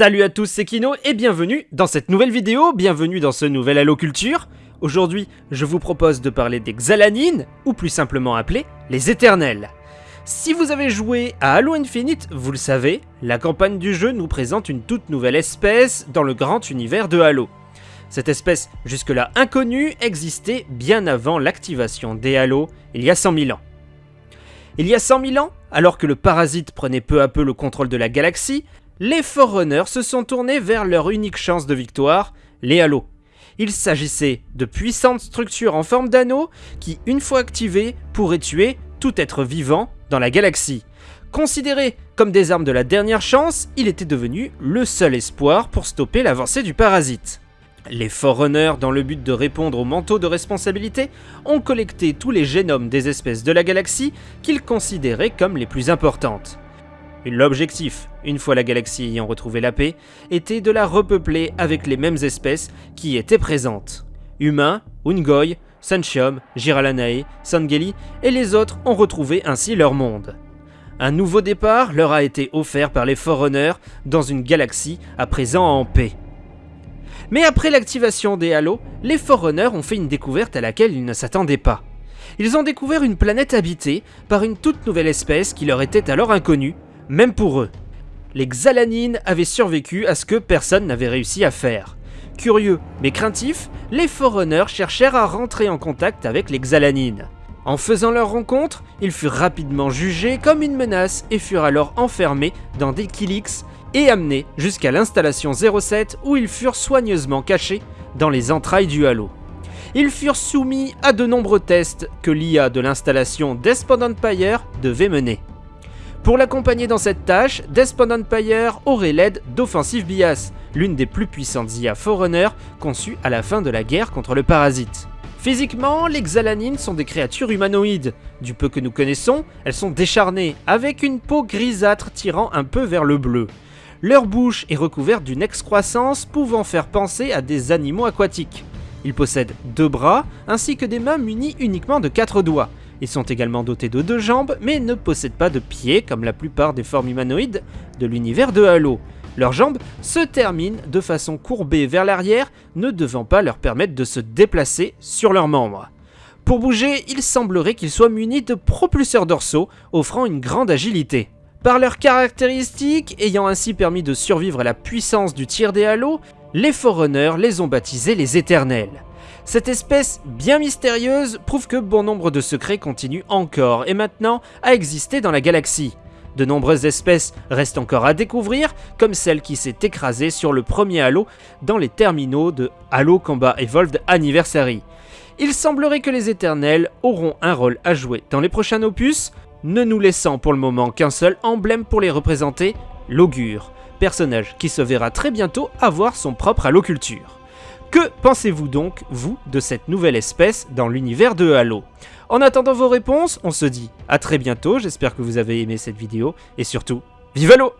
Salut à tous, c'est Kino et bienvenue dans cette nouvelle vidéo, bienvenue dans ce nouvel Halo Culture. Aujourd'hui, je vous propose de parler des Xalanines, ou plus simplement appelés les Éternels. Si vous avez joué à Halo Infinite, vous le savez, la campagne du jeu nous présente une toute nouvelle espèce dans le grand univers de Halo. Cette espèce, jusque-là inconnue, existait bien avant l'activation des Halo, il y a 100 000 ans. Il y a 100 000 ans, alors que le parasite prenait peu à peu le contrôle de la galaxie, les Forerunners se sont tournés vers leur unique chance de victoire, les Halos. Il s'agissait de puissantes structures en forme d'anneaux qui, une fois activées, pourraient tuer tout être vivant dans la galaxie. Considérés comme des armes de la dernière chance, il était devenu le seul espoir pour stopper l'avancée du parasite. Les Forerunners, dans le but de répondre au manteau de responsabilité, ont collecté tous les génomes des espèces de la galaxie qu'ils considéraient comme les plus importantes. L'objectif, une fois la galaxie ayant retrouvé la paix, était de la repeupler avec les mêmes espèces qui étaient présentes. Humains, Ungoy, Sanchium, Jiralanae, Sangeli et les autres ont retrouvé ainsi leur monde. Un nouveau départ leur a été offert par les Forerunners dans une galaxie à présent en paix. Mais après l'activation des halos, les Forerunners ont fait une découverte à laquelle ils ne s'attendaient pas. Ils ont découvert une planète habitée par une toute nouvelle espèce qui leur était alors inconnue, même pour eux. Les Xalanines avaient survécu à ce que personne n'avait réussi à faire. Curieux mais craintifs, les Forerunners cherchèrent à rentrer en contact avec les Xalanines. En faisant leur rencontre, ils furent rapidement jugés comme une menace et furent alors enfermés dans des Kilix et amenés jusqu'à l'installation 07 où ils furent soigneusement cachés dans les entrailles du Halo. Ils furent soumis à de nombreux tests que l'IA de l'installation Despondent Empire devait mener. Pour l'accompagner dans cette tâche, Despondent Empire aurait l'aide d'Offensive Bias, l'une des plus puissantes IA Forerunner conçues à la fin de la guerre contre le parasite. Physiquement, les Xalanines sont des créatures humanoïdes. Du peu que nous connaissons, elles sont décharnées, avec une peau grisâtre tirant un peu vers le bleu. Leur bouche est recouverte d'une excroissance pouvant faire penser à des animaux aquatiques. Ils possèdent deux bras ainsi que des mains munies uniquement de quatre doigts. Ils sont également dotés de deux jambes, mais ne possèdent pas de pieds comme la plupart des formes humanoïdes de l'univers de Halo. Leurs jambes se terminent de façon courbée vers l'arrière, ne devant pas leur permettre de se déplacer sur leurs membres. Pour bouger, il semblerait qu'ils soient munis de propulseurs dorsaux, offrant une grande agilité. Par leurs caractéristiques, ayant ainsi permis de survivre à la puissance du tir des halos, les Forerunners les ont baptisés les Éternels. Cette espèce bien mystérieuse prouve que bon nombre de secrets continuent encore et maintenant à exister dans la galaxie. De nombreuses espèces restent encore à découvrir, comme celle qui s'est écrasée sur le premier Halo dans les terminaux de Halo Combat Evolved Anniversary. Il semblerait que les Éternels auront un rôle à jouer dans les prochains opus, ne nous laissant pour le moment qu'un seul emblème pour les représenter, l'augure, personnage qui se verra très bientôt avoir son propre Halo Culture. Que pensez-vous donc, vous, de cette nouvelle espèce dans l'univers de Halo? En attendant vos réponses, on se dit à très bientôt, j'espère que vous avez aimé cette vidéo, et surtout, vive Halo